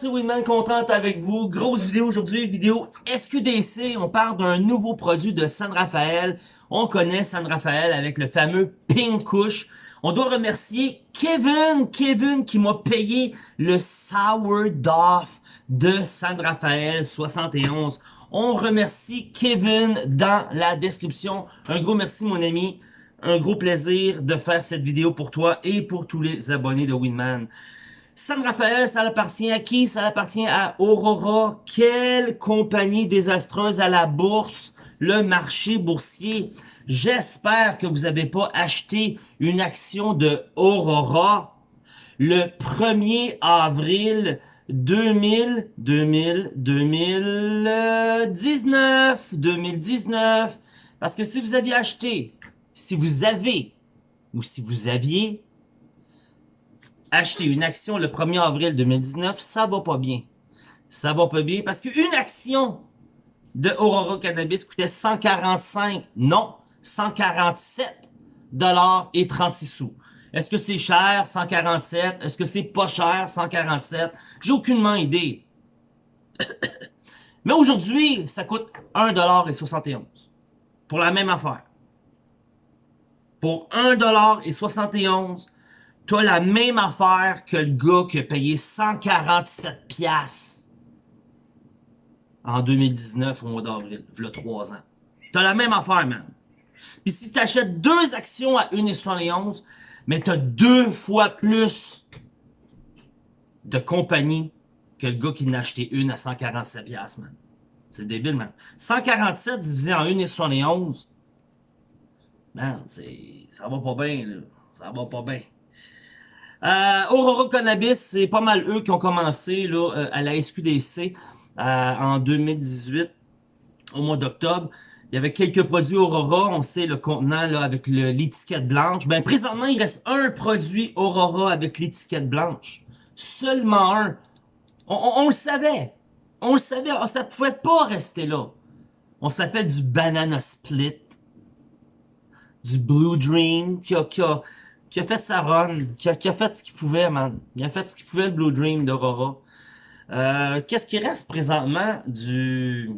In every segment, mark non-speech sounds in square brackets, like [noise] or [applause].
c'est Winman contente avec vous. Grosse vidéo aujourd'hui, vidéo SQDC. On parle d'un nouveau produit de San Rafael. On connaît San Rafael avec le fameux Pink Kush. On doit remercier Kevin, Kevin qui m'a payé le Sourdough de San Rafael 71. On remercie Kevin dans la description. Un gros merci mon ami. Un gros plaisir de faire cette vidéo pour toi et pour tous les abonnés de Winman. San Rafael, ça appartient à qui? Ça appartient à Aurora. Quelle compagnie désastreuse à la bourse, le marché boursier. J'espère que vous n'avez pas acheté une action de Aurora le 1er avril 2000, 2000, 2019, 2019. Parce que si vous aviez acheté, si vous avez, ou si vous aviez acheter une action le 1er avril 2019, ça va pas bien. Ça va pas bien parce qu'une action de Aurora Cannabis coûtait 145, non, 147 dollars et 36 sous. Est-ce que c'est cher, 147? Est-ce que c'est pas cher, 147? J'ai aucunement idée. [coughs] Mais aujourd'hui, ça coûte 1,71$ pour la même affaire. Pour 1,71$, T'as la même affaire que le gars qui a payé 147 pièces en 2019 au mois d'avril, il a 3 ans. T'as la même affaire, man. Puis si t'achètes deux actions à 1,71, mais t'as deux fois plus de compagnie que le gars qui n'a acheté une à 147 pièces, man. C'est débile, man. 147 divisé en 1,71, man, ça va pas bien, là. Ça va pas bien. Euh, Aurora Cannabis, c'est pas mal eux qui ont commencé là, euh, à la SQDC euh, en 2018, au mois d'octobre. Il y avait quelques produits Aurora, on sait le contenant là avec l'étiquette blanche. Ben présentement, il reste un produit Aurora avec l'étiquette blanche. Seulement un. On, le savait. On le savait. Oh, ça pouvait pas rester là. On s'appelle du Banana Split. Du Blue Dream qui a, qui a, qui a fait sa run, qui a, fait ce qu'il pouvait, man. Il a fait ce qu'il pouvait, le Blue Dream d'Aurora. Euh, Qu'est-ce qui reste présentement du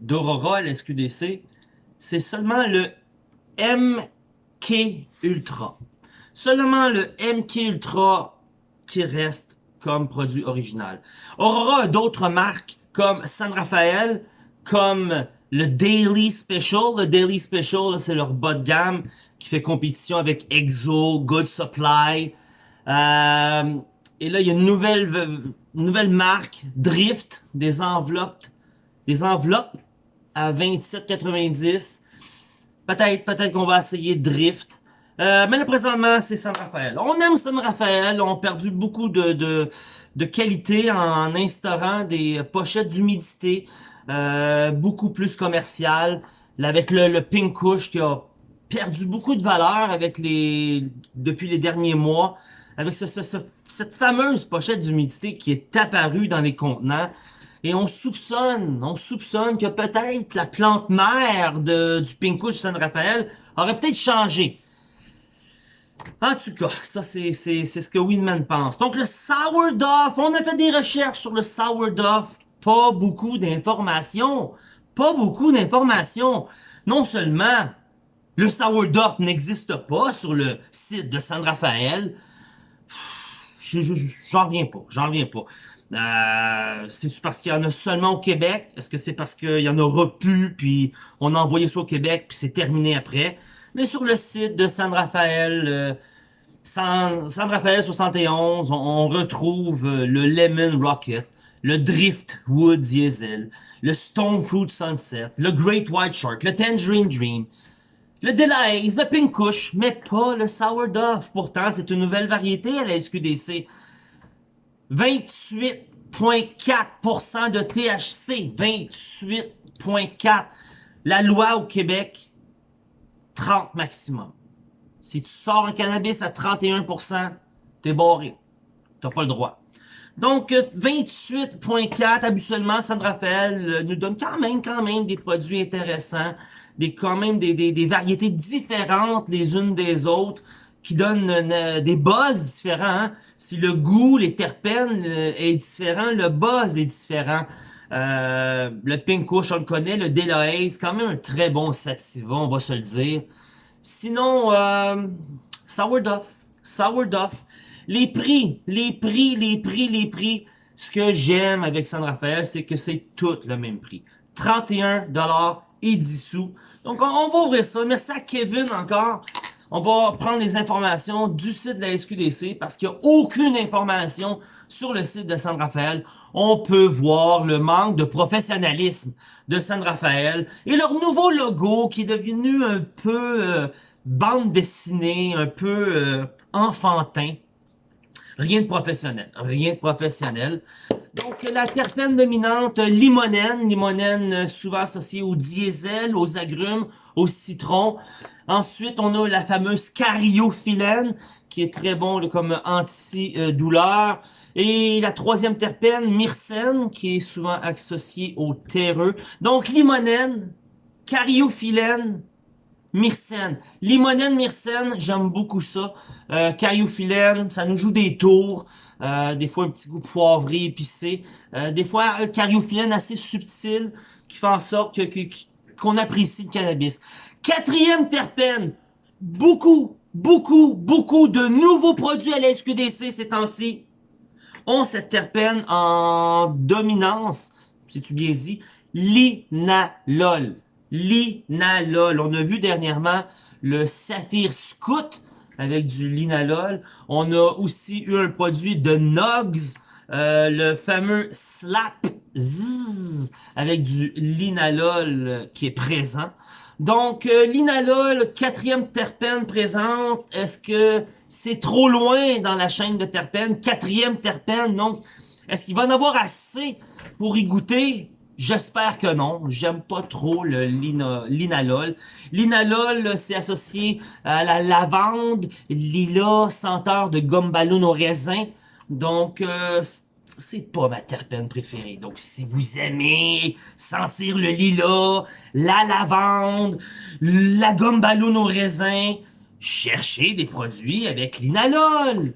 d'Aurora à l'SQDC? C'est seulement le MK Ultra. Seulement le MK Ultra qui reste comme produit original. Aurora a d'autres marques comme San Rafael, comme le Daily Special. Le Daily Special, c'est leur bas de gamme qui fait compétition avec Exo, Good Supply. Euh, et là, il y a une nouvelle, nouvelle marque, Drift, des enveloppes, des enveloppes à 27,90. Peut-être, peut-être qu'on va essayer Drift. Euh, mais là, présentement, c'est San Rafael. On aime San Rafael. On a perdu beaucoup de, de, de qualité en instaurant des pochettes d'humidité euh, beaucoup plus commerciales. avec le, le Pink Kush qui a perdu beaucoup de valeur avec les depuis les derniers mois, avec ce, cette fameuse pochette d'humidité qui est apparue dans les contenants. Et on soupçonne, on soupçonne que peut-être la plante mère de, du Pinkush San Rafael aurait peut-être changé. En tout cas, ça c'est ce que Winman pense. Donc le Sourdough, on a fait des recherches sur le Sourdough, pas beaucoup d'informations. Pas beaucoup d'informations. Non seulement le sourdough n'existe pas sur le site de San Rafael. J'en reviens pas, j'en reviens pas. Euh, c'est parce qu'il y en a seulement au Québec? Est-ce que c'est parce qu'il y en aura plus, puis on a envoyé ça au Québec, puis c'est terminé après? Mais sur le site de San Rafael, euh, San, Rafael 71, on, retrouve euh, le Lemon Rocket, le Driftwood Diesel, le Stone Fruit Sunset, le Great White Shark, le Tangerine Dream, le Delahaze, le Pink Kush, mais pas le Sourdough. Pourtant, c'est une nouvelle variété à la SQDC. 28,4% de THC. 28,4%. La loi au Québec, 30 maximum. Si tu sors un cannabis à 31%, t'es barré. T'as pas le droit. Donc, 28.4, habituellement, San Rafael euh, nous donne quand même, quand même des produits intéressants des quand même des, des, variétés différentes les unes des autres qui donnent des buzz différents. Hein. Si le goût, les terpènes euh, est différent, le buzz est différent. Euh, le Pink Kush, on le connaît. Le Delahaye, c'est quand même un très bon sativa, on va se le dire. Sinon, euh, Sour Duff. Sour Duff. Les prix, les prix, les prix, les prix. Ce que j'aime avec San Rafael, c'est que c'est tout le même prix. 31 et 10 sous. Donc, on, va ouvrir ça. Merci à Kevin encore. On va prendre les informations du site de la SQDC parce qu'il n'y a aucune information sur le site de San Rafael. On peut voir le manque de professionnalisme de San Rafael et leur nouveau logo qui est devenu un peu euh, bande dessinée, un peu euh, enfantin. Rien de professionnel, rien de professionnel. Donc, la terpène dominante, limonène, limonène euh, souvent associée au diesel, aux agrumes, au citron. Ensuite, on a la fameuse cariophyllène, qui est très bon comme anti-douleur. Et la troisième terpène, myrcène, qui est souvent associée au terreux. Donc, limonène, cariophyllène, myrcène. Limonène, myrcène, j'aime beaucoup ça. Euh, cariophyllène, ça nous joue des tours. Euh, des fois, un petit goût poivré, épicé. Euh, des fois, cariophyllène assez subtil, qui fait en sorte qu'on apprécie le cannabis. Quatrième terpène, beaucoup, beaucoup, beaucoup de nouveaux produits à la SQDC ces temps-ci ont cette terpène en dominance, si tu bien dit, l'inalol. Linalol. On a vu dernièrement le Saphir Scout avec du linalol. On a aussi eu un produit de Nogs, euh, le fameux Slap Zzz, avec du linalol qui est présent. Donc, euh, l'inalol, quatrième terpène présente, est-ce que c'est trop loin dans la chaîne de terpènes? Quatrième terpène, donc, est-ce qu'il va en avoir assez pour y goûter? J'espère que non. J'aime pas trop le linalol. Linalol, c'est associé à la lavande, lila, senteur de gomme ballon au raisin. Donc, euh, c'est pas ma terpène préférée. Donc, si vous aimez sentir le lilas, la lavande, la gomme ballon au raisin, cherchez des produits avec l'inalol.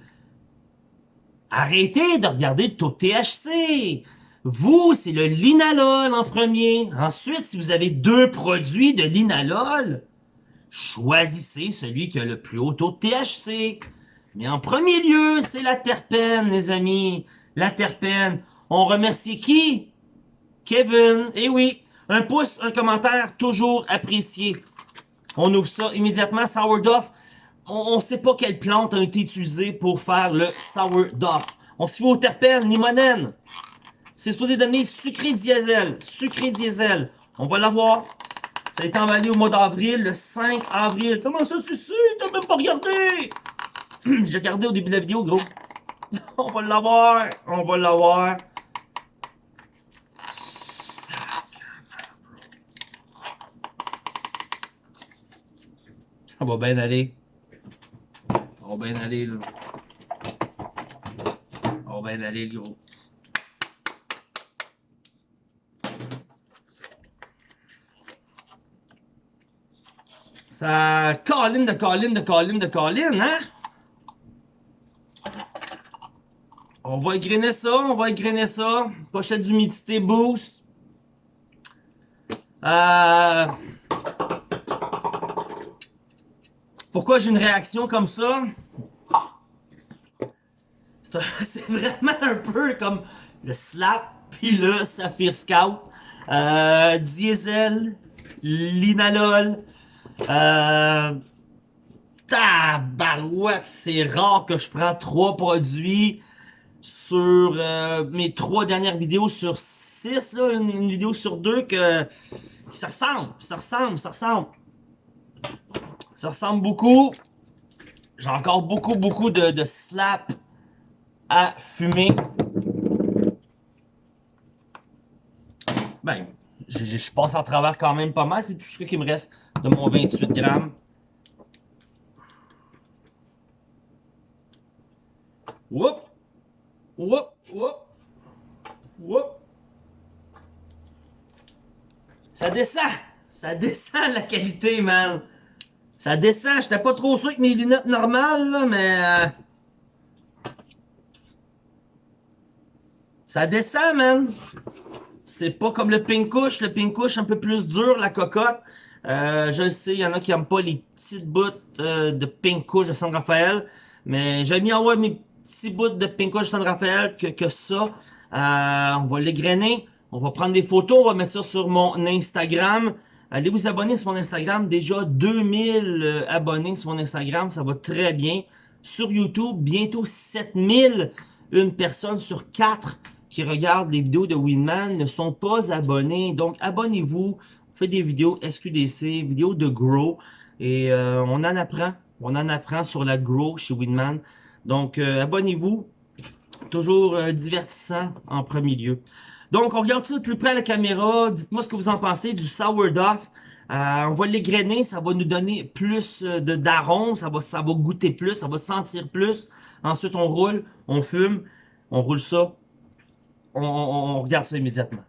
Arrêtez de regarder le taux de THC. Vous, c'est le linalol en premier. Ensuite, si vous avez deux produits de linalol, choisissez celui qui a le plus haut taux de THC. Mais en premier lieu, c'est la terpène, les amis la terpène. On remercie qui? Kevin. Eh oui, un pouce, un commentaire, toujours apprécié. On ouvre ça immédiatement. Sourdough. On ne sait pas quelle plante a été utilisée pour faire le sourdough. On se fait au terpène, limonène. C'est supposé donner sucré diesel. Sucré diesel. On va l'avoir. Ça a été emballé au mois d'avril, le 5 avril. Comment ça, sais? T'as même pas regardé? [clears throat] J'ai regardé au début de la vidéo, gros. [laughs] On va l'avoir. On va l'avoir. Ça va bien aller. Ça va bien aller, là. Ça va bien aller, le gros. Ça colline de colline de colline de colline, hein? On va égrainer ça, on va égrainer ça. Pochette d'humidité boost. Euh... Pourquoi j'ai une réaction comme ça? C'est [laughs] vraiment un peu comme le slap puis le Saphir Scout. Euh, diesel, linalol. Euh, tabarouette, c'est rare que je prends trois produits sur euh, mes trois dernières vidéos sur six, là, une, vidéo sur deux, que ça ressemble, ça ressemble, ça ressemble. Ça ressemble beaucoup. J'ai encore beaucoup, beaucoup de, de slap à fumer. Ben, je, passe en travers quand même pas mal. C'est tout ce qui me reste de mon 28 grammes. Whoop! Whoop, whoop, whoop. Ça descend. Ça descend la qualité, man. Ça descend, j'étais pas trop sûr avec mes lunettes normales, là, mais... Euh, ça descend, man! C'est pas comme le pink couche. Le pink couche un peu plus dur, la cocotte. Euh, je sais, il y en a qui aiment pas les petites bouts euh, de pink couche de San Rafael. Mais j'ai mis en haut mes petits bouts de pink couche de San Rafael que, que ça. Euh, on va l'égrainer. On va prendre des photos. On va mettre ça sur mon Instagram. Allez vous abonner sur mon Instagram. Déjà 2000 euh, abonnés sur mon Instagram. Ça va très bien. Sur YouTube, bientôt 7000. Une personne sur 4 qui regardent les vidéos de Winman ne sont pas abonnés. Donc, abonnez-vous. On fait des vidéos SQDC, vidéos de Grow. Et euh, on en apprend. On en apprend sur la Grow chez Winman. Donc, euh, abonnez-vous. Toujours euh, divertissant en premier lieu. Donc, on regarde ça de plus près à la caméra. Dites-moi ce que vous en pensez du sourdough. on va l'égrainer, ça va nous donner plus de d'arôme, ça va, ça va goûter plus, ça va sentir plus. Ensuite, on roule, on fume, on roule ça on, regarde ça immédiatement.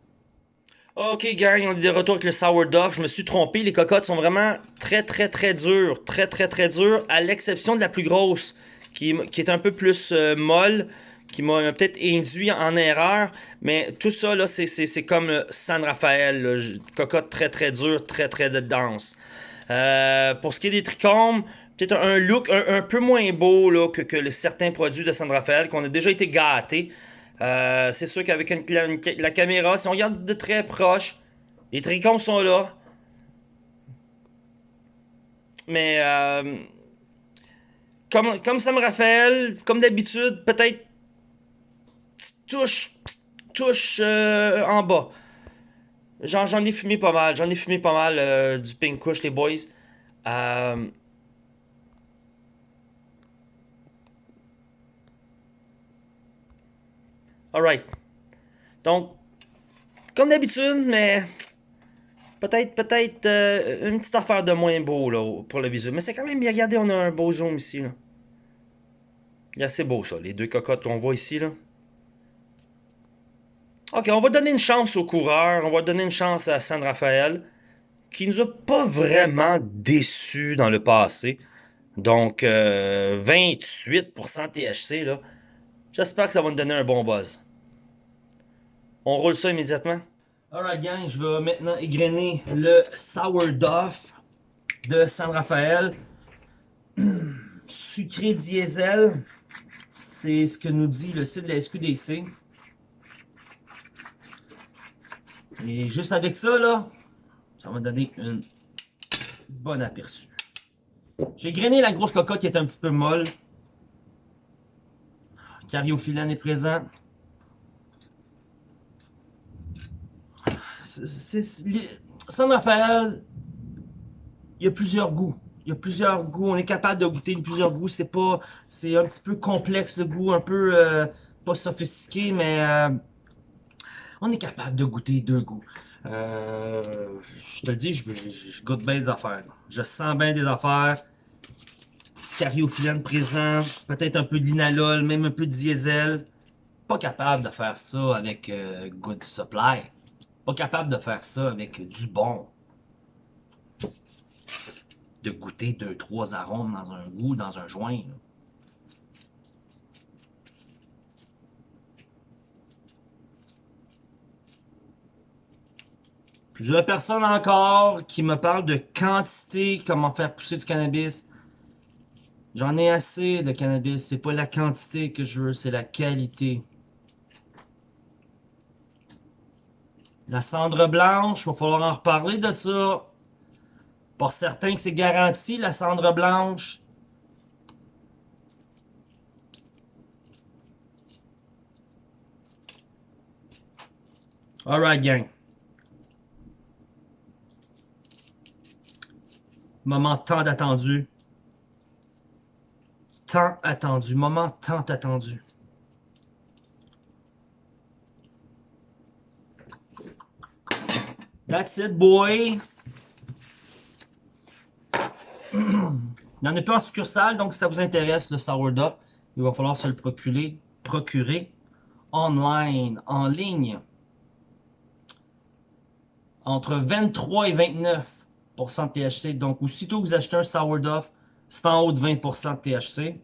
Ok gang, on est de retour avec le sourdough. Je me suis trompé, les cocottes sont vraiment très très très dures. Très très très dures, à l'exception de la plus grosse, qui, est un peu plus euh, molle, qui m'a peut-être induit en erreur. Mais tout ça, là, c'est comme San Rafael. Cocotte très très dure, très très dense. Euh, pour ce qui est des trichomes, peut-être un look un, peu moins beau là, que, que certains produits de San Rafael, qu'on a déjà été gâtés. Euh, c'est sûr qu'avec la, caméra, si on regarde de très proche, les trichomes sont là. Mais euh, comme, comme ça me rappelle, comme d'habitude, peut-être touche, touche euh, en bas. J'en ai fumé pas mal. J'en ai fumé pas mal du Pink Kush, les boys. Alright. Donc, comme d'habitude, mais peut-être peut-être euh, une petite affaire de moins beau là, pour le visuel. Mais c'est quand même bien. Regardez, on a un beau zoom ici. Il est assez beau ça, les deux cocottes qu'on voit ici. Là. Ok, on va donner une chance au coureur. On va donner une chance à San Rafael. Qui nous a pas vraiment déçus dans le passé. Donc, 28% euh, THC, là. J'espère que ça va nous donner un bon buzz. On roule ça immédiatement. Alright gang, je vais maintenant égrener le sourdough de San Rafael. [clears throat] Sucré diesel, c'est ce que nous dit le site de la SQDC. Et juste avec ça, là, ça va donner une bonne aperçu. J'ai grainé la grosse cocotte qui est un petit peu molle. Cariophyllène est présent. San Rafael, il y a plusieurs goûts. Il y a plusieurs goûts. On est capable de goûter plusieurs goûts. C'est pas, c'est un petit peu complexe le goût, un peu euh, pas sophistiqué, mais euh, on est capable de goûter deux goûts. Euh, je te le dis, je, goûte bien des affaires. Je sens bien des affaires. Cariophyllène présent, peut-être un peu d'inalol, même un peu de diesel. Pas capable de faire ça avec Good Supply. Pas capable de faire ça avec du bon. De goûter deux, trois arômes dans un goût, dans un joint. Plusieurs personnes encore qui me parlent de quantité, comment faire pousser du cannabis. J'en ai assez de cannabis. C'est pas la quantité que je veux, c'est la qualité. La cendre blanche, il va falloir en reparler de ça. Pour certains que c'est garanti, la cendre blanche. Alright, gang. Moment tant attendu. Tant attendu. Moment tant attendu. That's it, boy. Il n'y en a pas en succursale, donc si ça vous intéresse, le sourdough, il va falloir se le procurer, procurer online, en ligne. Entre 23 et 29 de THC. Donc, aussitôt que vous achetez un sourdough, c'est en haut de 20% de THC.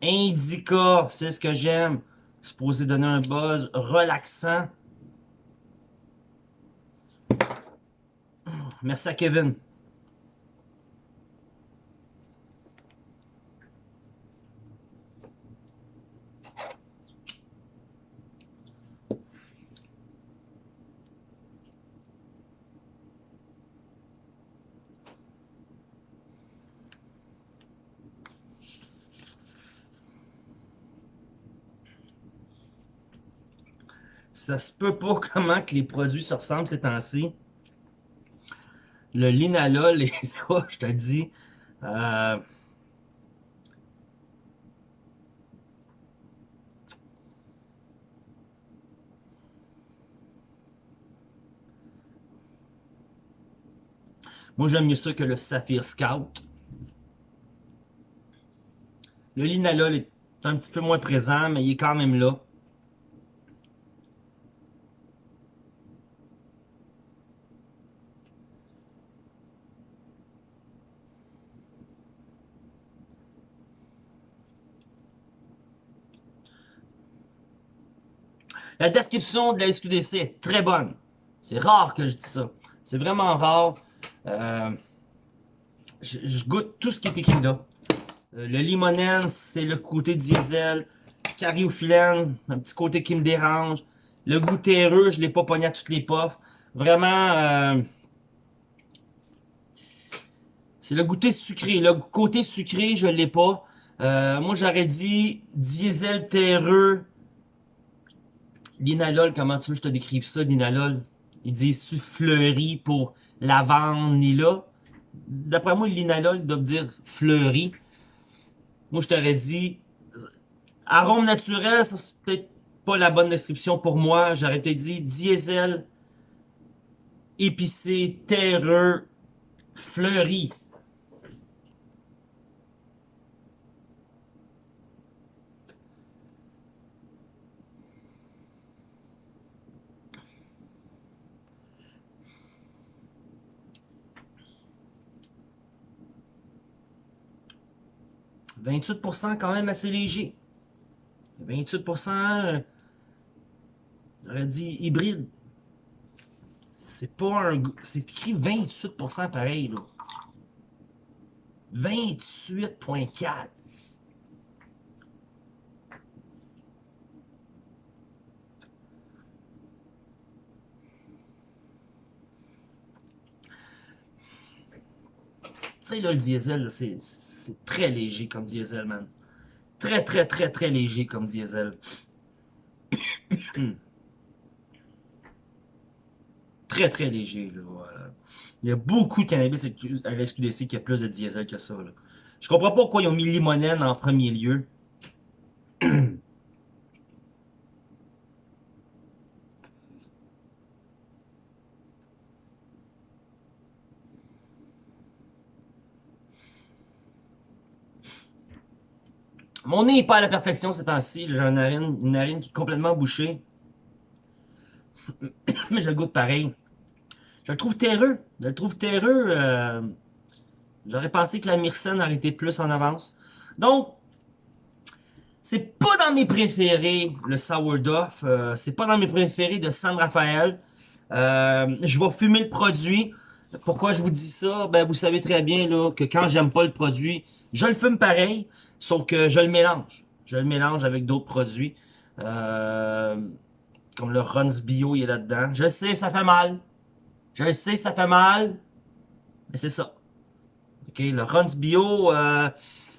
Indica, c'est ce que j'aime. Supposé donner un buzz relaxant. Merci à Kevin. Ça se peut pas [laughs] comment que les produits se ressemblent ces temps-ci. Le linalol est là, [laughs] je te dis. Euh... Moi, j'aime mieux ça que le Saphir Scout. Le linalol est un petit peu moins présent, mais il est quand même là. La description de la SQDC est très bonne. C'est rare que je dis ça. C'est vraiment rare. Euh, je, goûte tout ce qui est écrit là. Euh, le limonène, c'est le côté diesel. Cariophyllène, un petit côté qui me dérange. Le goût terreux, je l'ai pas pogné à toutes les puffs. Vraiment, euh, c'est le goûter sucré. Le côté sucré, je l'ai pas. moi, j'aurais dit diesel terreux, L'inalol, comment tu veux que je te décrive ça, l'inalol? Ils disent-tu fleuri pour lavande, là? D'après moi, l'inalol doit dire fleuri. Moi, je t'aurais dit, arôme naturel, ça c'est peut-être pas la bonne description pour moi. J'aurais peut-être dit diesel, épicé, terreux, fleuri. 28% quand même assez léger. 28%, euh, j'aurais dit hybride. C'est pas un... C'est écrit 28% pareil, là. 28.4. sais, là, le diesel, c'est c'est très léger comme diesel, man. Très, très, très, très léger comme diesel. [coughs] très, très léger, là. Il y a beaucoup de cannabis à la SQDC qui a plus de diesel que ça, là. Je comprends pas pourquoi ils ont mis limonène en premier lieu. [coughs] Mon nez n'est pas à la perfection ces temps-ci. J'ai une narine, une narine qui est complètement bouchée. [coughs] Mais je le goûte pareil. Je le trouve terreux. Je le trouve terreux. Euh, j'aurais pensé que la Myrcène aurait été plus en avance. Donc, c'est pas dans mes préférés, le sourdough. Euh, c'est pas dans mes préférés de San Rafael. Euh, je vais fumer le produit. Pourquoi je vous dis ça? Ben, vous savez très bien là, que quand j'aime pas le produit, je le fume pareil. Sauf que je le mélange. Je le mélange avec d'autres produits. Euh, comme le Runs Bio, il est là-dedans. Je sais, ça fait mal. Je sais, ça fait mal. Mais c'est ça. OK, le Runs Bio, euh,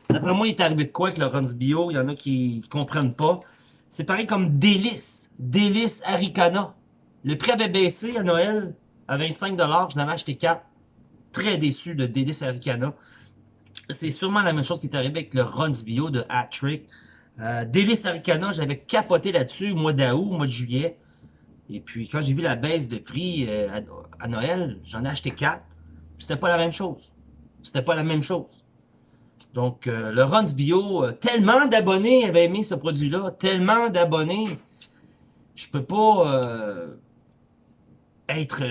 d'après moi, il est arrivé de quoi avec le Runs Bio? Il y en a qui comprennent pas. C'est pareil comme Délice. Délice Aricana. Le prix avait baissé à Noël à 25$. Je l'avais acheté 4. Très déçu de Délice Aricana. C'est sûrement la même chose qui est arrivé avec le Runs Bio de Hat-Trick. Euh, Délice Aricana, j'avais capoté là-dessus au mois d'août, au mois de juillet. Et puis, quand j'ai vu la baisse de prix euh, à, Noël, j'en ai acheté quatre. C'était pas la même chose. C'était pas la même chose. Donc, euh, le Runs Bio, euh, tellement d'abonnés avaient aimé ce produit-là, tellement d'abonnés, je peux pas être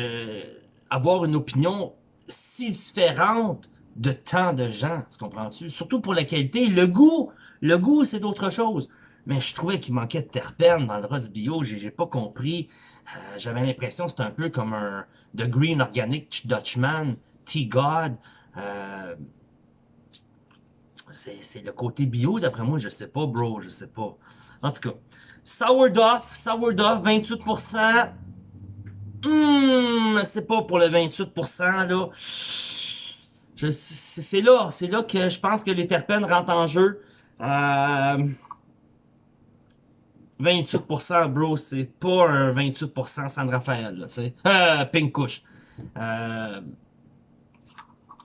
avoir une opinion si différente de tant de gens, tu comprends-tu? Surtout pour la qualité. Le goût, le goût, c'est d'autre chose. Mais je trouvais qu'il manquait de terpènes dans le rose bio, j'ai pas compris. Euh, j'avais l'impression que c'était un peu comme un The Green Organic Dutchman, T-God. Euh, c'est le côté bio, d'après moi, je sais pas, bro, je sais pas. En tout cas, Sourdough, Sourdough, 28%. Hum, c'est pas pour le 28%, là. C'est là, c'est là que je pense que les terpènes rentrent en jeu. Euh, 28%, bro, c'est pas un 28% San Rafael, tu sais. Euh, [laughs] pink couche. Euh,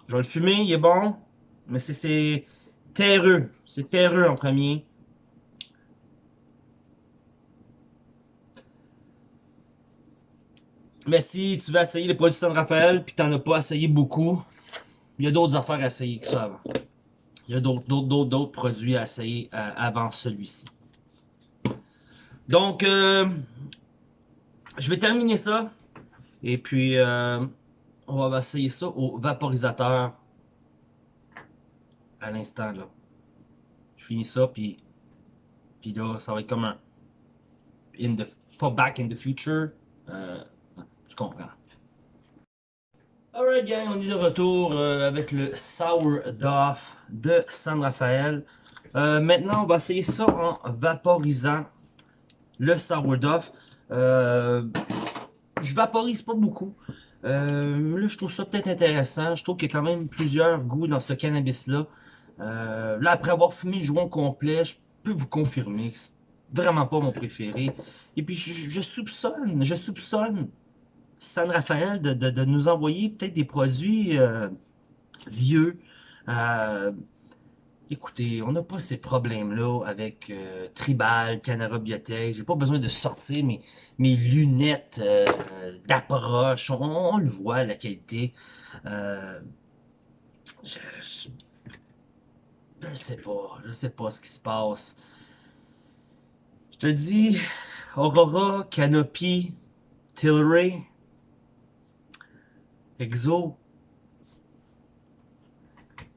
je vais le fumer, il est bon. Mais c'est terreux. C'est terreux en premier. Mais si tu veux essayer les produits San Rafael puis t'en as pas essayé beaucoup, il y a d'autres affaires à essayer que ça avant. Il y a d'autres produits à essayer euh, avant celui-ci. Donc, euh, je vais terminer ça. Et puis, euh, on va essayer ça au vaporisateur à l'instant là. Je finis ça, puis, puis là, ça va être comme un in the, pas back in the future, tu comprends. Alright gang, on est de retour euh, avec le Sourdough de San Rafael. Euh, maintenant, on va essayer ça en vaporisant le Sourdough. Euh, je vaporise pas beaucoup. là, je trouve ça peut-être intéressant. Je trouve qu'il y a quand même plusieurs goûts dans ce cannabis-là. là, après avoir fumé le joint complet, je peux vous confirmer que c'est vraiment pas mon préféré. Et puis, je soupçonne, je soupçonne San Rafael de, nous envoyer peut-être des produits euh, vieux. Euh, écoutez, on n'a pas ces problèmes-là avec euh, Tribal, Canara Biotech. J'ai pas besoin de sortir mes, mes lunettes d'approche. On, le voit, la qualité. je, je, sais pas. Je sais pas ce qui se passe. Je te dis, Aurora, Canopy, Tilray, Exo.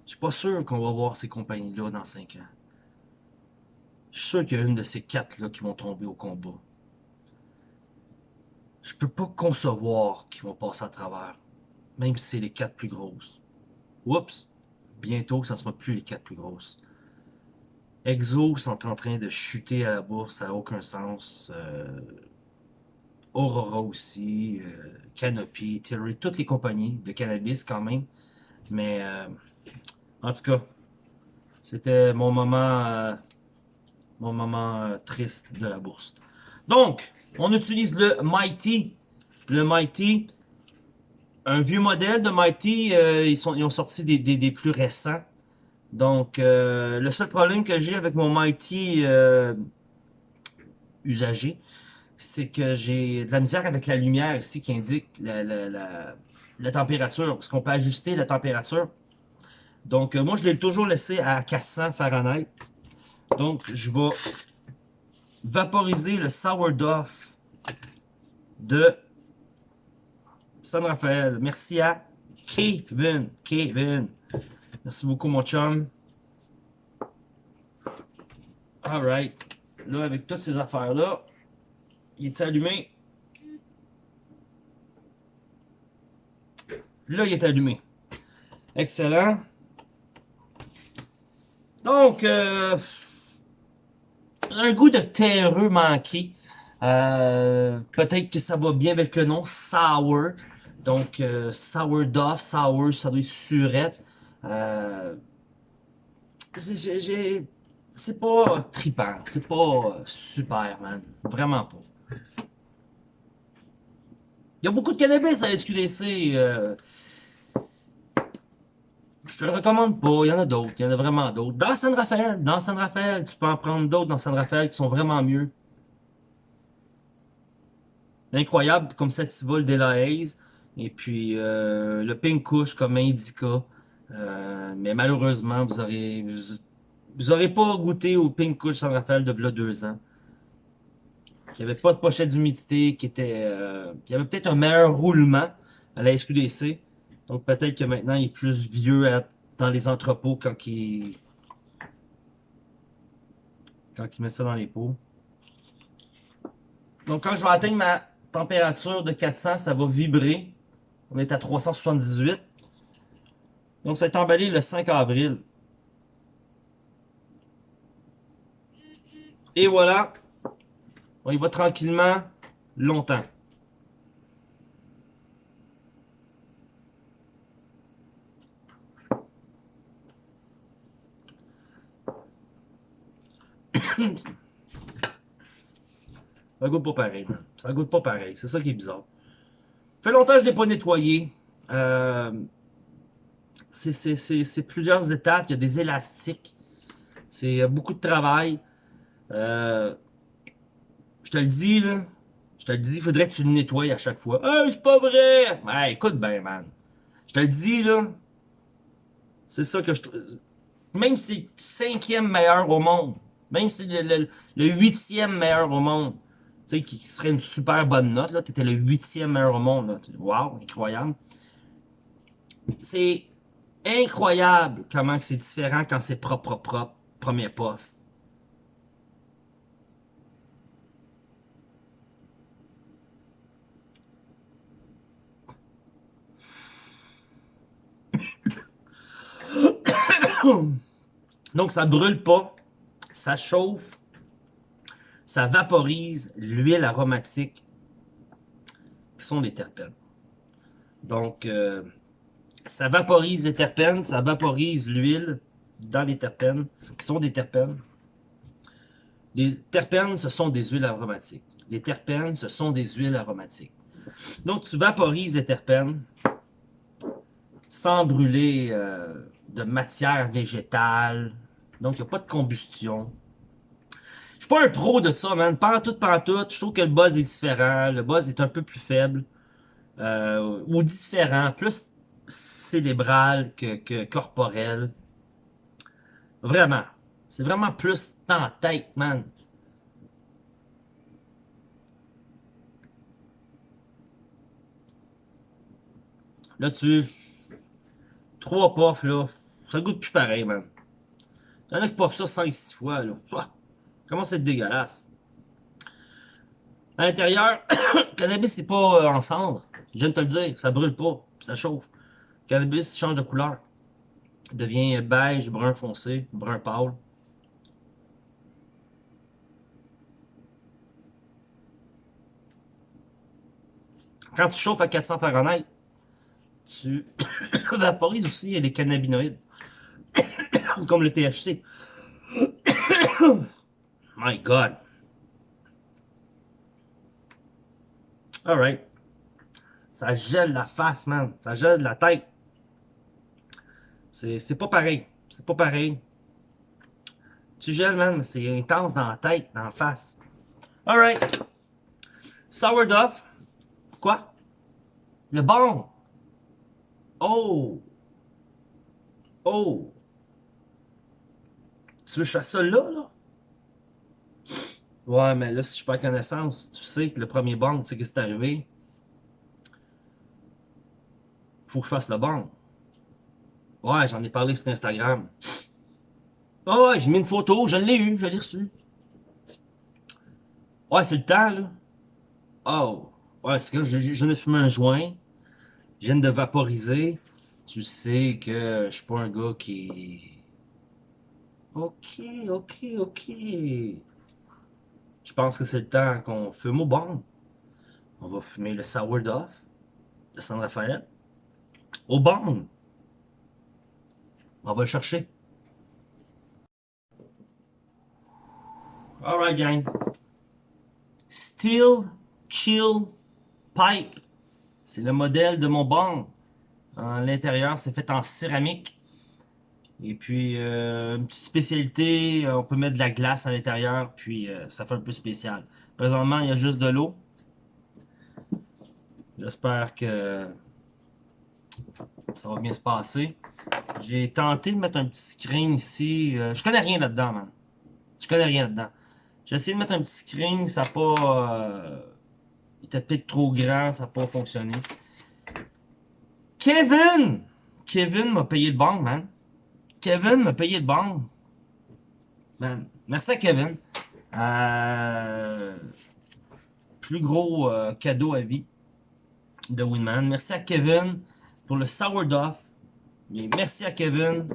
Je suis pas sûr qu'on va voir ces compagnies-là dans 5 ans. Je suis sûr qu'il y a une de ces quatre-là qui vont tomber au combat. Je peux pas concevoir qu'ils vont passer à travers. Même si c'est les quatre plus grosses. Oups! Bientôt, ça sera plus les quatre plus grosses. Exo sont en train de chuter à la bourse, ça n'a aucun sens. Euh, Aurora aussi, euh, Canopy, Tilray, toutes les compagnies de cannabis quand même. Mais euh, en tout cas, c'était mon moment, euh, mon moment triste de la bourse. Donc, on utilise le Mighty. Le Mighty, un vieux modèle de Mighty, ils, ont sorti des, des plus récents. Donc, le seul problème que j'ai avec mon Mighty usagé, c'est que j'ai de la misère avec la lumière ici qui indique la, la, température, parce qu'on peut ajuster la température. Donc, euh, moi, je l'ai toujours laissé à 400 Fahrenheit. Donc, je vais vaporiser le sourdough de San Rafael. Merci à Kevin. Kevin. Merci beaucoup, mon chum. Alright. Là, avec toutes ces affaires-là, il est allumé? Là, il est allumé. Excellent. Donc, euh, un goût de terreux manqué. Euh, Peut-être que ça va bien avec le nom Sour. Donc, euh, Sourdough, Sour, ça doit être surette. Euh, c'est pas trippant. C'est pas super, man. Vraiment pas. Il y a beaucoup de cannabis à la SQDC. Euh. Je te le recommande pas. Il y en a d'autres. Il y en a vraiment d'autres. Dans San Rafael. Dans San Rafael. Tu peux en prendre d'autres dans San Rafael qui sont vraiment mieux. Incroyable comme Sativa, le la Haze. Et puis euh, le Pink Kush comme Indica. Euh, mais malheureusement, vous aurez vous, aurez pas goûté au Pink Kush San Rafael de là deux ans qui avait pas de pochette d'humidité, qui était, euh, avait peut-être un meilleur roulement à la SQDC. Donc peut-être que maintenant il est plus vieux dans les entrepôts quand il... Quand il met ça dans les pots. Donc quand je vais atteindre ma température de 400, ça va vibrer. On est à 378. Donc ça est emballé le 5 avril. Et voilà. On y va tranquillement, longtemps. [coughs] ça goûte pas pareil, Ça goûte pas pareil. C'est ça qui est bizarre. Fait longtemps que je l'ai pas nettoyé. Euh, c'est plusieurs étapes. Il y a des élastiques. C'est beaucoup de travail. Euh, te le dis, là. Je te le dis, faudrait que tu le nettoies à chaque fois. Hey, c'est pas vrai! Ouais, écoute bien, man. Je te le dis, là. C'est ça que je... Même si c'est le cinquième meilleur au monde, même si le, le, le huitième meilleur au monde, tu sais, qui serait une super bonne note, là, t'étais le huitième meilleur au monde, là. Wow, incroyable. C'est incroyable comment c'est différent quand c'est propre, propre, propre, premier puff. [coughs] Donc, ça brûle pas, ça chauffe, ça vaporise l'huile aromatique, qui sont les terpènes. Donc, euh, ça vaporise les terpènes, ça vaporise l'huile dans les terpènes, qui sont des terpènes. Les terpènes, ce sont des huiles aromatiques. Les terpènes, ce sont des huiles aromatiques. Donc, tu vaporises les terpènes sans brûler euh, de matière végétale. Donc, il n'y a pas de combustion. Je suis pas un pro de ça, man. Pantoute, pantoute. Je trouve que le buzz est différent. Le buzz est un peu plus faible. Euh, ou différent. Plus cérébral que, corporel. Vraiment. C'est vraiment plus en tête, man. Là-dessus, trois puffs, là, ça goûte plus pareil, man. Il y en a qui puffent ça 5-6 fois, là. Comment c'est dégueulasse. À l'intérieur, le [coughs] cannabis, c'est pas euh, en cendre. Je viens de te le dire, ça brûle pas, ça chauffe cannabis change de couleur. Il devient beige, brun foncé, brun pâle. Quand tu chauffes à 400 Fahrenheit, tu [coughs] vaporises aussi les cannabinoïdes, [coughs] comme le THC. [coughs] My God. Alright. Ça gèle la face, man. Ça gèle la tête. C'est pas pareil. C'est pas pareil. Tu gèles, man, c'est intense dans la tête, dans la face. Alright. Sourdough. Quoi? Le bon. Oh. Oh. Tu veux que je fasse ça là, là? Ouais, mais là, si je perds connaissance, tu sais que le premier bang, tu sais que c'est arrivé. Faut que je fasse le bang. Ouais, j'en ai parlé sur Instagram. Oh ouais, j'ai mis une photo, je l'ai eu, je l'ai reçu. Ouais, c'est le temps, là. Oh. Ouais, c'est que je, viens de fumer un joint. Je viens de vaporiser. Tu sais que je suis pas un gars qui... Ok, ok, ok. Je pense que c'est le temps qu'on fume au bon. On va fumer le sourdough de San Rafael. Au bon. On va le chercher. Alright, gang. Steel Chill Pipe. C'est le modèle de mon bang. L'intérieur, c'est fait en céramique. Et puis, euh, une petite spécialité, euh, on peut mettre de la glace à l'intérieur, puis euh, ça fait un peu spécial. Présentement, il y a juste de l'eau. J'espère que ça va bien se passer. J'ai tenté de mettre un petit screen ici. Euh, je connais rien là-dedans, man. Je connais rien là-dedans. J'ai essayé de mettre un petit screen, ça n'a pas... Il était peut-être trop grand, ça n'a pas fonctionné. Kevin! Kevin m'a payé le banc, man. Kevin m'a payé le banc. Man, merci à Kevin. Euh, plus gros euh, cadeau à vie de Winman. Merci à Kevin pour le sourdough. Et merci à Kevin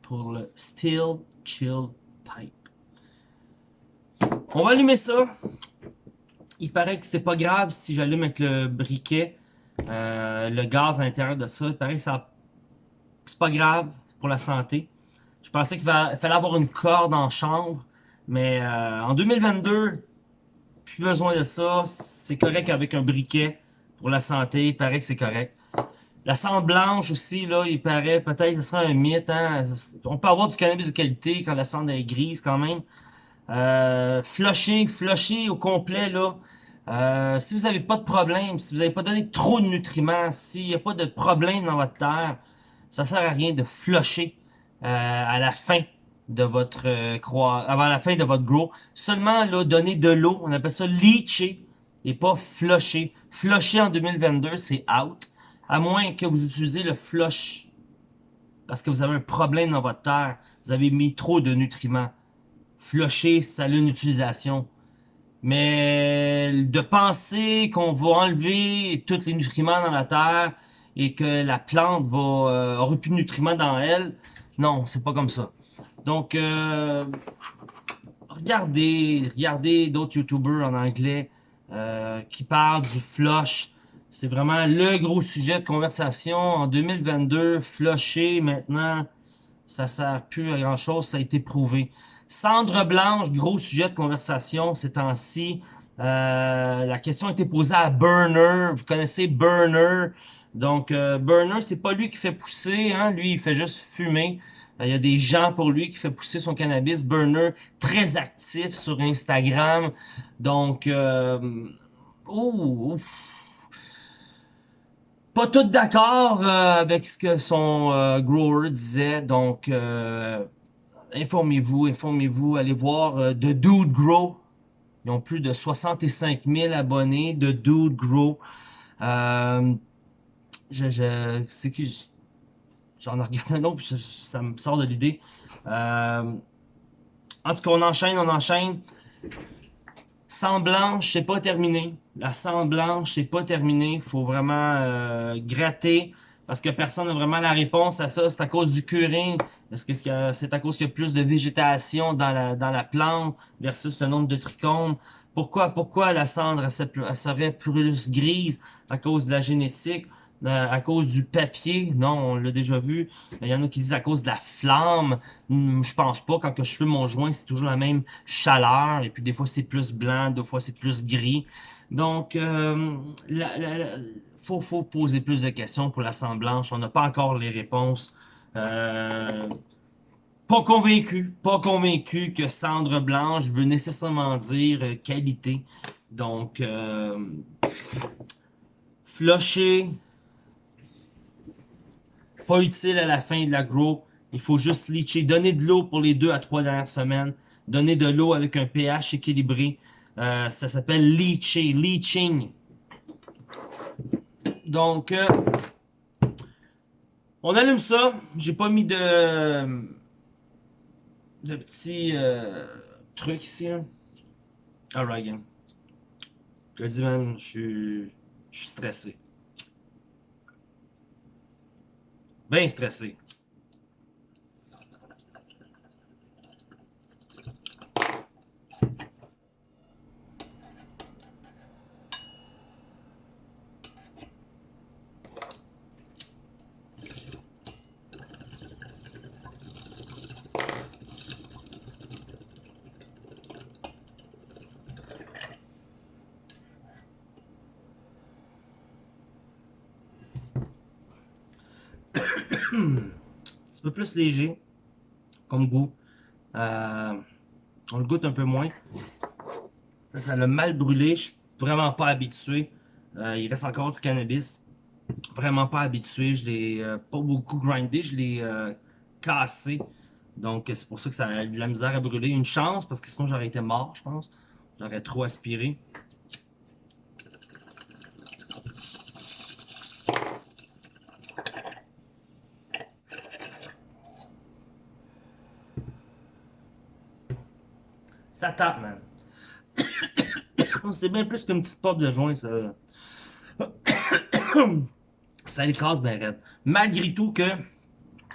pour le Steel Chill Pipe. On va allumer ça. Il paraît que c'est pas grave si j'allume avec le briquet, euh, le gaz à l'intérieur de ça. Il paraît que ça c'est pas grave pour la santé. Je pensais qu'il fallait avoir une corde en chambre, mais euh, en 2022, plus besoin de ça. C'est correct avec un briquet pour la santé. Il paraît que c'est correct. La cendre blanche aussi, là, il paraît, peut-être ce sera un mythe. Hein? On peut avoir du cannabis de qualité quand la cendre est grise quand même. Euh, flusher, flusher au complet, là. Euh, si vous n'avez pas de problème, si vous n'avez pas donné trop de nutriments, s'il n'y a pas de problème dans votre terre, ça sert à rien de flusher euh, à la fin de votre euh, croix, avant la fin de votre grow. Seulement là, donner de l'eau, on appelle ça leacher et pas flusher. Flusher en 2022, c'est out. À moins que vous utilisez le flush parce que vous avez un problème dans votre terre, vous avez mis trop de nutriments. Flusher, ça a une utilisation. Mais de penser qu'on va enlever tous les nutriments dans la terre et que la plante va euh, plus de nutriments dans elle, non, c'est pas comme ça. Donc, euh, regardez, regardez d'autres YouTubers en anglais euh, qui parlent du flush. C'est vraiment le gros sujet de conversation. En 2022, flusher maintenant, ça sert plus à grand chose, ça a été prouvé. Cendre blanche, gros sujet de conversation ces temps-ci. Euh, la question a été posée à Burner. Vous connaissez Burner? Donc, euh, Burner, c'est pas lui qui fait pousser. Hein? Lui, il fait juste fumer. Euh, il y a des gens pour lui qui fait pousser son cannabis. Burner, très actif sur Instagram. Donc, euh, oh, pas tout d'accord avec ce que son grower disait. Donc, informez-vous, informez-vous, allez voir euh, The Dude Grow. Ils ont plus de 65 000 abonnés de Dude Grow. Euh, je, je, c'est qui j'en ai regardé un autre, ça me sort de l'idée. Euh, en tout cas, on enchaîne, on enchaîne. Sang blanche, c'est pas terminé. La sang blanche, c'est pas terminé. Faut vraiment euh, gratter parce que personne n'a vraiment la réponse à ça. C'est à cause du curing. Est-ce que c'est à cause qu'il y a plus de végétation dans la, dans la plante versus le nombre de trichomes? Pourquoi, pourquoi la cendre elle, serait plus grise à cause de la génétique? Euh, à cause du papier, non, on l'a déjà vu. Il y en a qui disent à cause de la flamme. Hmm, je pense pas. Quand je fais mon joint, c'est toujours la même chaleur. Et puis des fois c'est plus blanc, des fois c'est plus gris. Donc, euh, faut, faut poser plus de questions pour la sang blanche. On n'a pas encore les réponses. Euh, pas convaincu, pas convaincu que cendre blanche veut nécessairement dire euh, qualité. Donc, euh, flusher, pas utile à la fin de l'agro. Il faut juste leacher. Donner de l'eau pour les deux à trois dernières semaines. Donner de l'eau avec un pH équilibré. Euh, ça s'appelle leacher, leaching. Donc, euh, on allume ça. J'ai pas mis de, de petits euh, trucs ici. Alright, gang. Je dis, man, je suis stressé. Bien stressé. un petit peu plus léger comme goût. Euh, on le goûte un peu moins. ça l'a mal brûlé. Je suis vraiment pas habitué. Euh, il reste encore du cannabis. Vraiment pas habitué. Je l'ai euh, pas beaucoup grindé. Je l'ai cassé. Donc c'est pour ça que ça a eu la misère à brûler. Une chance parce que sinon j'aurais été mort, je pense. J'aurais trop aspiré. Ça tape, man. [coughs] C'est bien plus qu'une petite pop de joint, ça. [coughs] ça écrase bien raide. Malgré tout que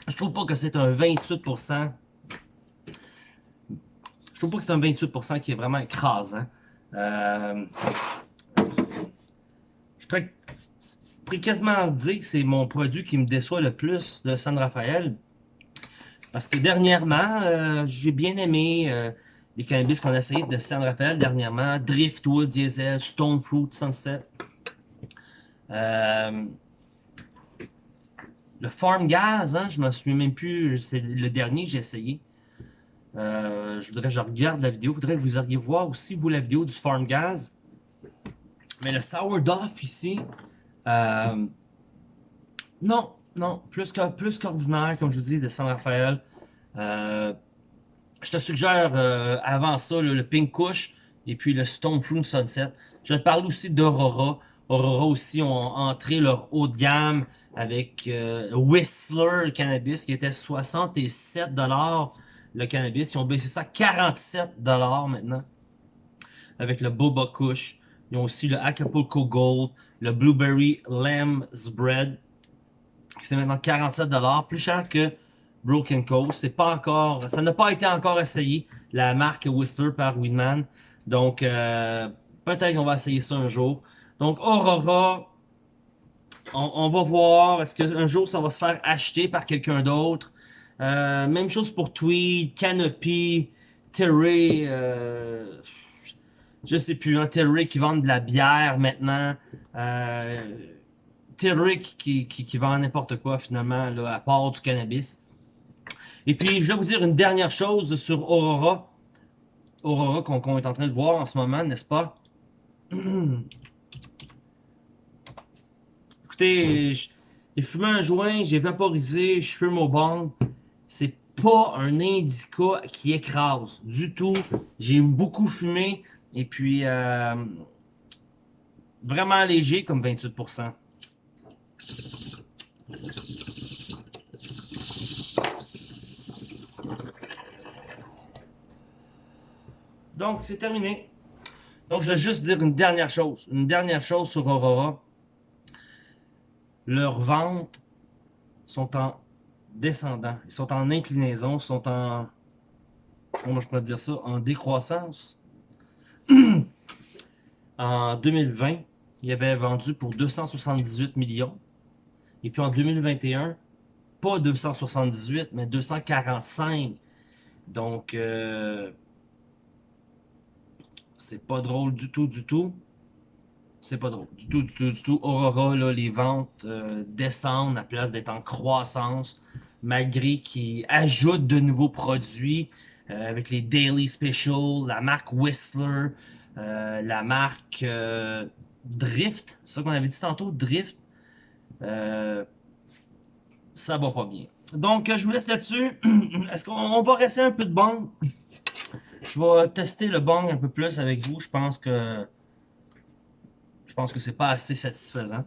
je trouve pas que c'est un 28%. Je trouve pas que c'est un 28% qui est vraiment écrasant. Euh, je pourrais, quasiment dire que c'est mon produit qui me déçoit le plus de San Rafael. Parce que dernièrement, euh, j'ai bien aimé euh, les cannabis qu'on a essayé de San Rafael dernièrement. Driftwood, Diesel, Stone Fruit, Sunset. Euh, le Farm Gas, hein, je me souviens même plus, c'est le dernier que j'ai essayé. Euh, je voudrais que je regarde la vidéo, je voudrais que vous alliez voir aussi, vous, la vidéo du Farm Gas. Mais le Sourdough ici, euh, non, non, plus qu'ordinaire, comme je vous dis, de San Rafael. Euh, je te suggère avant ça le Pink Kush et puis le Stone Fruit Sunset. Je te parler aussi d'Aurora. Aurora aussi ont entré leur haut de gamme avec euh, Whistler Cannabis qui était 67$ le cannabis. Ils ont baissé ça à 47$ maintenant avec le Boba Kush. Ils ont aussi le Acapulco Gold, le Blueberry Lamb's Bread qui c'est maintenant 47$, plus cher que Broken Coast. C'est pas encore, ça n'a pas été encore essayé, la marque Whistler par Weedman. Donc, euh, peut-être qu'on va essayer ça un jour. Donc, Aurora, on, va voir. Est-ce qu'un jour, ça va se faire acheter par quelqu'un d'autre? Euh, même chose pour Tweed, Canopy, Terry, euh, je sais plus, hein, Terry qui vend de la bière maintenant. Euh, Terry qui, qui, vend n'importe quoi finalement, là, à part du cannabis. Et puis, je vais vous dire une dernière chose sur Aurora. Aurora qu'on est en train de voir en ce moment, n'est-ce pas? [clears throat] Écoutez, j'ai fumé un joint, j'ai vaporisé, je fume au bang. C'est pas un indica qui écrase du tout. J'ai beaucoup fumé et puis euh, vraiment léger comme 28%. Donc, c'est terminé. Donc, je vais juste dire une dernière chose. Une dernière chose sur Aurora leurs ventes sont en descendant, ils sont en inclinaison, sont en, comment je pourrais dire ça, en décroissance. [clears throat] en 2020, il avait vendu pour 278 millions. Et puis en 2021, pas 278, mais 245. Donc, euh, c'est pas drôle du tout, du tout c'est pas drôle. Du tout, du tout, du tout. Aurora, là, les ventes euh, descendent à place d'être en croissance, malgré qu'ils ajoutent de nouveaux produits euh, avec les Daily Special, la marque Whistler, euh, la marque Drift. C'est ça qu'on avait dit tantôt, Drift. ça va pas bien. Donc, je vous laisse là-dessus. [clears throat] Est-ce qu'on va rester un peu de bang? Je vais tester le bang un peu plus avec vous. Je pense que je pense que c'est pas assez satisfaisant.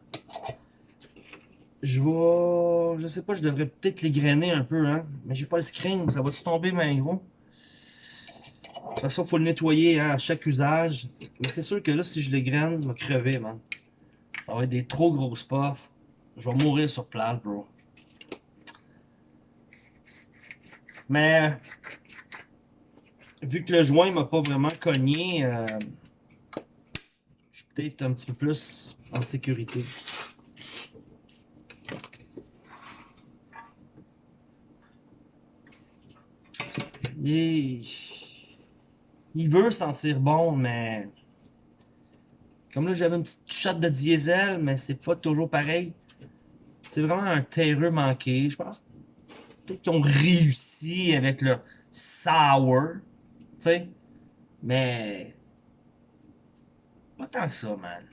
Je vais... Je sais pas, je devrais peut-être les grainer un peu, hein. Mais j'ai pas le screen, ça va-tu tomber, mais gros? De toute façon, faut le nettoyer hein, à chaque usage. Mais c'est sûr que là, si je les graine, je crever, man. Ça va être des trop grosses puffs. Je vais mourir sur place, bro. Mais... Vu que le joint m'a pas vraiment cogné... Euh, peut-être un petit peu plus en sécurité. Il, veut sentir bon, mais comme là j'avais une petite shot de diesel, mais c'est pas toujours pareil. C'est vraiment un terreux manqué. Je pense peut-être qu'ils ont réussi avec leur sour, mais pas tant que ça, man.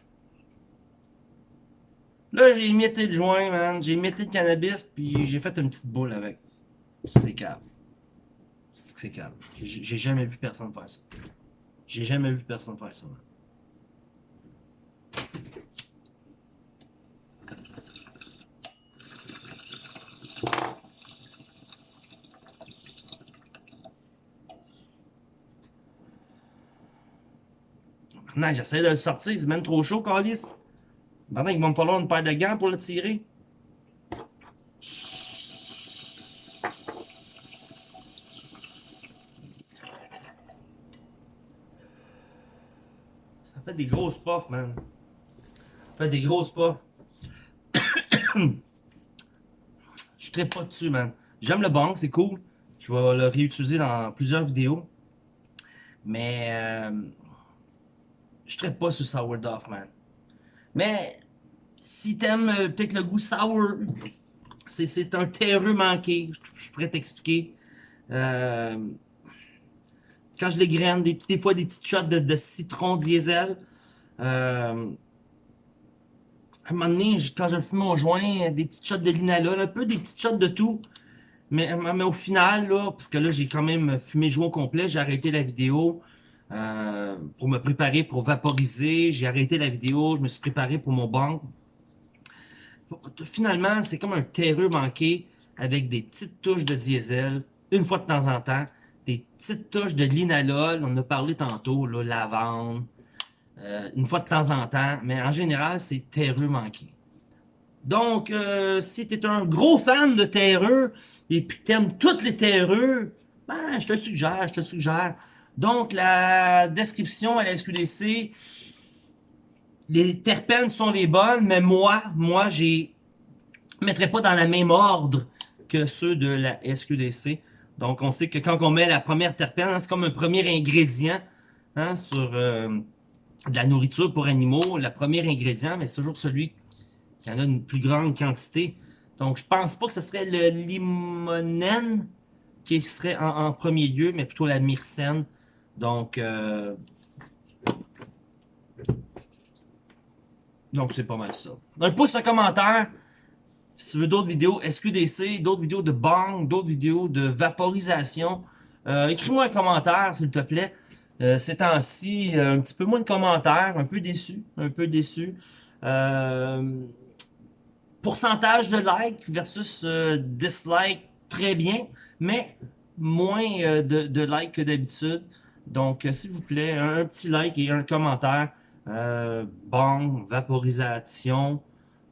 Là, j'ai émetté le joint, man. J'ai émetté le cannabis, puis j'ai fait une petite boule avec. C'est calme. C'est calme. J'ai jamais vu personne faire ça. J'ai jamais vu personne faire ça, man. Non, j'essaie de le sortir, c'est même trop chaud, Calis. Maintenant, il va me falloir une paire de gants pour le tirer. Ça fait des grosses puffs, man. Ça fait des grosses puffs. [coughs] Je traite pas dessus, man. J'aime le bang, c'est cool. Je vais le réutiliser dans plusieurs vidéos. Mais euh, je traite pas sur Sourdough, man. Mais si t'aimes euh, peut-être le goût sour, c'est un terreux manqué, je, pourrais t'expliquer. Euh, quand je les graine, des, fois des petites shots de, citron diesel. Euh, à un moment donné, quand je fume mon joint, des petites shots de linalool, un peu des petites shots de tout. Mais, mais au final, là, parce que là, j'ai quand même fumé le joint au complet, j'ai arrêté la vidéo. Euh, pour me préparer pour vaporiser. J'ai arrêté la vidéo, je me suis préparé pour mon banc. Finalement, c'est comme un terreux manqué avec des petites touches de diesel, une fois de temps en temps, des petites touches de linalol, on en a parlé tantôt, là, lavande, euh, une fois de temps en temps, mais en général, c'est terreux manqué. Donc, euh, si tu es un gros fan de terreux et puis t'aimes toutes les terreux, ben, je te suggère, je te suggère donc, la description à la SQDC, les terpènes sont les bonnes, mais moi, moi, j'ai mettrais pas dans le même ordre que ceux de la SQDC. Donc, on sait que quand on met la première terpène, c'est comme un premier ingrédient hein, sur euh, de la nourriture pour animaux. Le premier ingrédient, mais c'est toujours celui qui en a une plus grande quantité. Donc, je pense pas que ce serait le limonène qui serait en premier lieu, mais plutôt la myrcène. Donc, euh, donc c'est pas mal ça. Un pouce, un commentaire. Si tu veux d'autres vidéos SQDC, d'autres vidéos de bang, d'autres vidéos de vaporisation, euh, écris-moi un commentaire, s'il te plaît. Euh, ces temps-ci, un petit peu moins de commentaires, un peu déçu, un peu déçu. pourcentage de likes versus dislike, très bien, mais moins de, de likes que d'habitude. Donc, euh, s'il vous plaît, un, petit like et un commentaire. Euh, bang, vaporisation,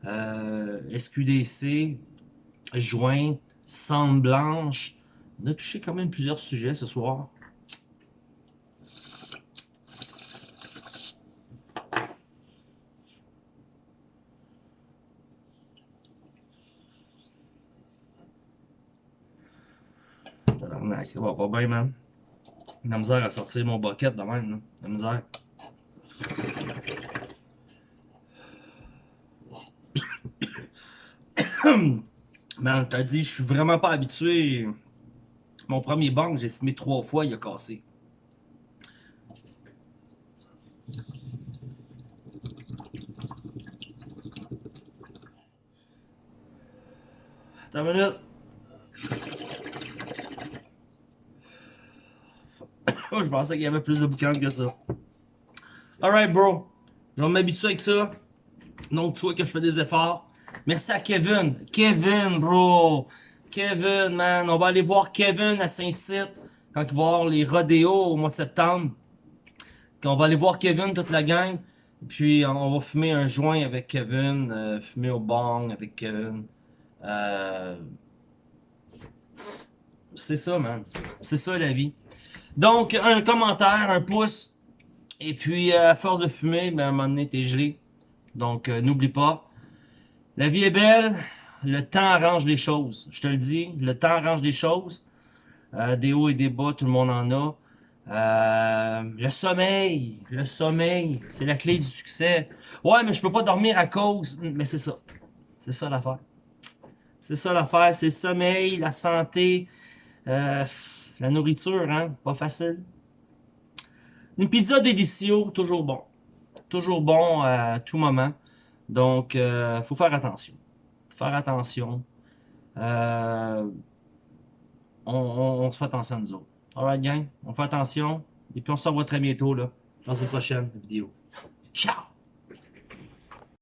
euh, SQDC, joint, cendre blanche. On a touché quand même plusieurs sujets ce soir. Man. La misère à sortir mon bucket de même, là. La misère. [coughs] Man, t'as dit, je suis vraiment pas habitué. Mon premier banc, j'ai fumé trois fois, il a cassé. Attends une minute. [laughs] je pensais qu'il y avait plus de boucan que ça. Alright, bro. Je vais m'habituer avec ça. Donc, tu vois que je fais des efforts. Merci à Kevin. Kevin, bro. Kevin, man. On va aller voir Kevin à Saint-Tite quand il va avoir les rodéos au mois de septembre. On va aller voir Kevin, toute la gang. Puis, on va fumer un joint avec Kevin. Euh, fumer au bang avec Kevin. Euh... C'est ça, man. C'est ça, la vie. Donc, un commentaire, un pouce. Et puis, à force de fumer, ben, à un moment donné, t'es gelé. Donc, euh, n'oublie pas. La vie est belle. Le temps arrange les choses. Je te le dis, le temps arrange les choses. Euh, des hauts et des bas, tout le monde en a. Euh, le sommeil, le sommeil, c'est la clé du succès. Ouais, mais je peux pas dormir à cause. Mais c'est ça. C'est ça l'affaire. C'est ça l'affaire. C'est le sommeil, la santé. Euh, la nourriture, hein, pas facile. Une pizza délicieux, toujours bon. Toujours bon à tout moment. Donc, euh, faut faire attention. faire attention. Euh, on, se fait attention à nous autres. Alright, gang? On fait attention. Et puis, on se revoit très bientôt, là, dans une prochaine vidéo. Ciao!